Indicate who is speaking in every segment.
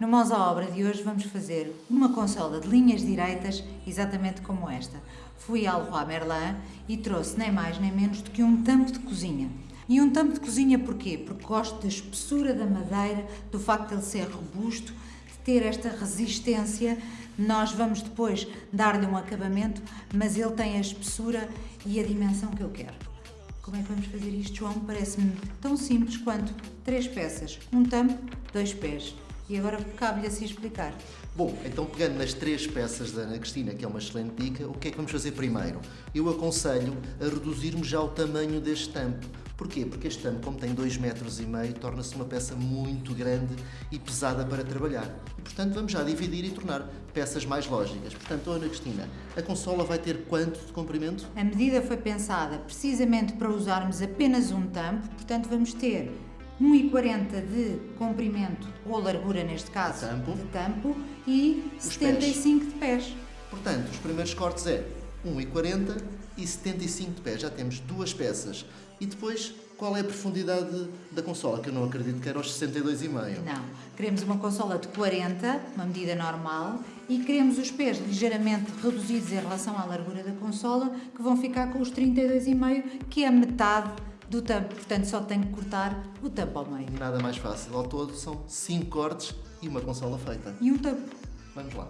Speaker 1: No Mãos à Obra de hoje vamos fazer uma consola de linhas direitas exatamente como esta. Fui ao Leroy Merlin e trouxe nem mais nem menos do que um tampo de cozinha. E um tampo de cozinha porquê? Porque gosto da espessura da madeira, do facto de ele ser robusto, de ter esta resistência. Nós vamos depois dar-lhe um acabamento, mas ele tem a espessura e a dimensão que eu quero. Como é que vamos fazer isto, João? Parece-me tão simples quanto três peças, um tampo, dois pés. E agora cabe-lhe assim explicar.
Speaker 2: Bom, então pegando nas três peças da Ana Cristina, que é uma excelente dica, o que é que vamos fazer primeiro? Eu aconselho a reduzirmos já o tamanho deste tampo. Porquê? Porque este tampo, como tem 2,5 metros, e meio, torna-se uma peça muito grande e pesada para trabalhar. E, portanto, vamos já dividir e tornar peças mais lógicas. Portanto, Ana Cristina, a consola vai ter quanto de comprimento?
Speaker 1: A medida foi pensada precisamente para usarmos apenas um tampo, portanto vamos ter 1,40 de comprimento, ou largura neste caso,
Speaker 2: Tampo.
Speaker 1: de tampo, e
Speaker 2: Os
Speaker 1: 75 de pés.
Speaker 2: Portanto, os primeiros cortes é 1,40 e 75 de pé. Já temos duas peças. E depois, qual é a profundidade da consola? Que eu não acredito que era aos 62,5.
Speaker 1: Não, queremos uma consola de 40, uma medida normal, e queremos os pés ligeiramente reduzidos em relação à largura da consola, que vão ficar com os 32,5, que é a metade do tampo. Portanto, só tenho que cortar o tampo ao meio.
Speaker 2: Nada mais fácil. Ao todo, são 5 cortes e uma consola feita.
Speaker 1: E um tampo.
Speaker 2: Vamos lá.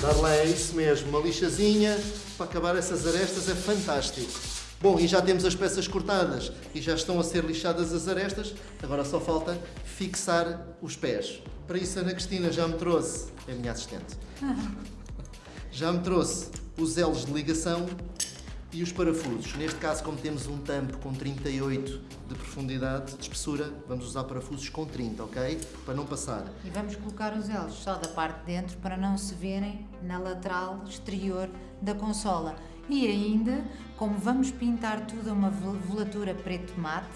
Speaker 2: Darlene, é isso mesmo, uma lixazinha para acabar essas arestas é fantástico. Bom, e já temos as peças cortadas e já estão a ser lixadas as arestas, agora só falta fixar os pés. Para isso, a Ana Cristina já me trouxe, é a minha assistente, já me trouxe os elos de ligação e os parafusos. Neste caso, como temos um tampo com 38 de profundidade, de espessura, vamos usar parafusos com 30, ok? Para não passar.
Speaker 1: E vamos colocar os elos só da parte de dentro para não se verem na lateral exterior da consola. E ainda, como vamos pintar tudo a uma vel- velatura preto mate,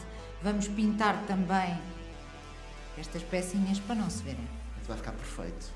Speaker 1: vamos pintar também estas pecinhas para não se verem.
Speaker 2: Vai ficar perfeito.